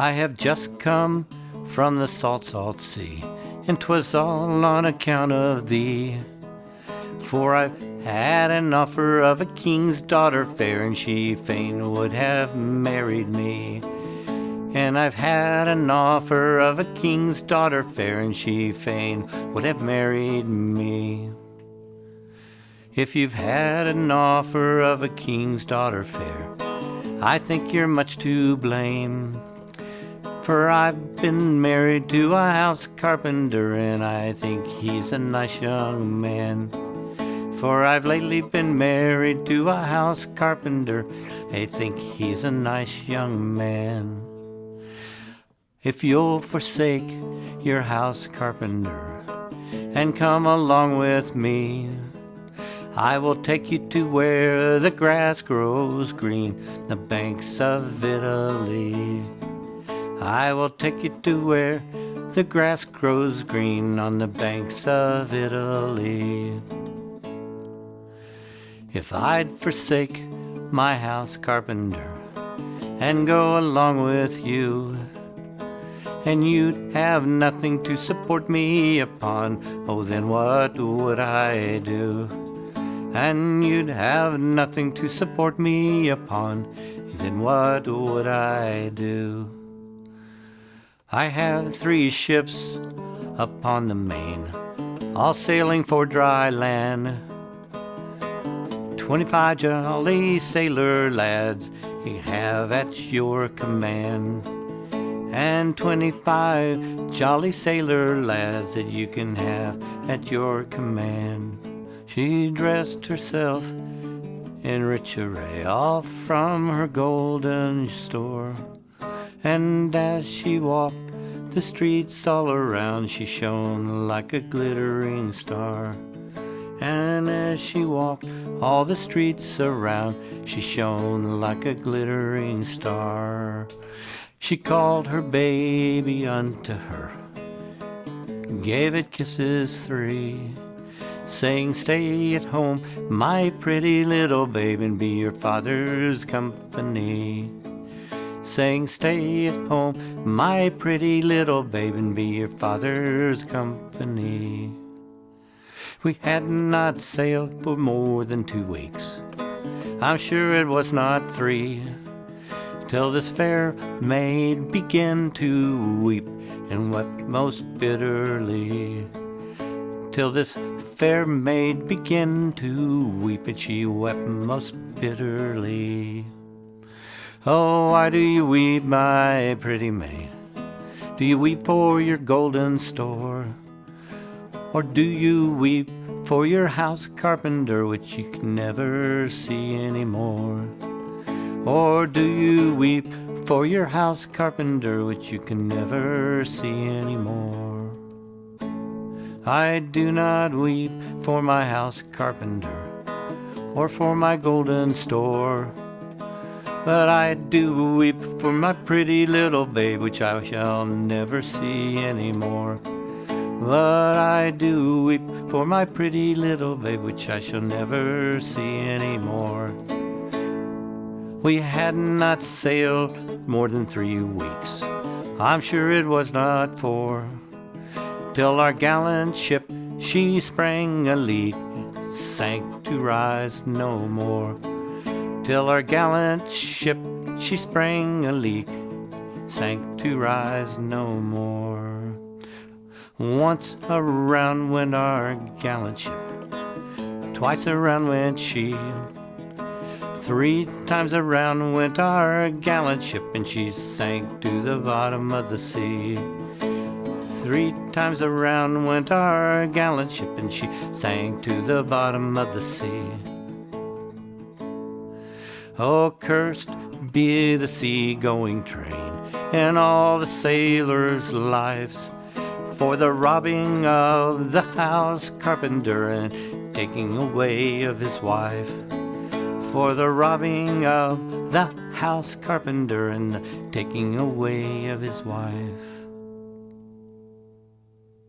I have just come from the salt, salt sea, and 'twas all on account of thee. For I've had an offer of a king's daughter fair, and she fain would have married me. And I've had an offer of a king's daughter fair, and she fain would have married me. If you've had an offer of a king's daughter fair, I think you're much to blame. For I've been married to a house carpenter, and I think he's a nice young man. For I've lately been married to a house carpenter, I think he's a nice young man. If you'll forsake your house carpenter and come along with me, I will take you to where the grass grows green, the banks of Italy. I will take you to where the grass grows green on the banks of Italy. If I'd forsake my house carpenter and go along with you, and you'd have nothing to support me upon, oh, then what would I do? and you'd have nothing to support me upon, then what would I do? I have three ships upon the main, all sailing for dry land. Twenty-five jolly sailor lads you have at your command, and twenty-five jolly sailor lads that you can have at your command. She dressed herself in rich array, all from her golden store. And as she walked the streets all around, she shone like a glittering star. And as she walked all the streets around, she shone like a glittering star. She called her baby unto her, gave it kisses three saying, Stay at home, my pretty little babe, and be your father's company. Saying, Stay at home, my pretty little babe, and be your father's company. We had not sailed for more than two weeks. I'm sure it was not three. Till this fair maid began to weep and wept most bitterly. Till this fair maid began to weep, and she wept most bitterly. Oh, why do you weep, my pretty maid? Do you weep for your golden store? Or do you weep for your house carpenter, which you can never see anymore? Or do you weep for your house carpenter, which you can never see anymore? I do not weep for my house carpenter or for my golden store. But I do weep for my pretty little babe, which I shall never see anymore. But I do weep for my pretty little babe, which I shall never see anymore. We had not sailed more than three weeks. I'm sure it was not four till our gallant ship she sprang a leak, sank to rise no more. Till our gallant ship she sprang a leak, sank to rise no more. Once around went our gallant ship, twice around went she. Three times around went our gallant ship, and she sank to the bottom of the sea. Three times around went our gallant ship, and she sank to the bottom of the sea. Oh, cursed be the sea-going train and all the sailors' lives for the robbing of the house carpenter and taking away of his wife. For the robbing of the house carpenter and the taking away of his wife.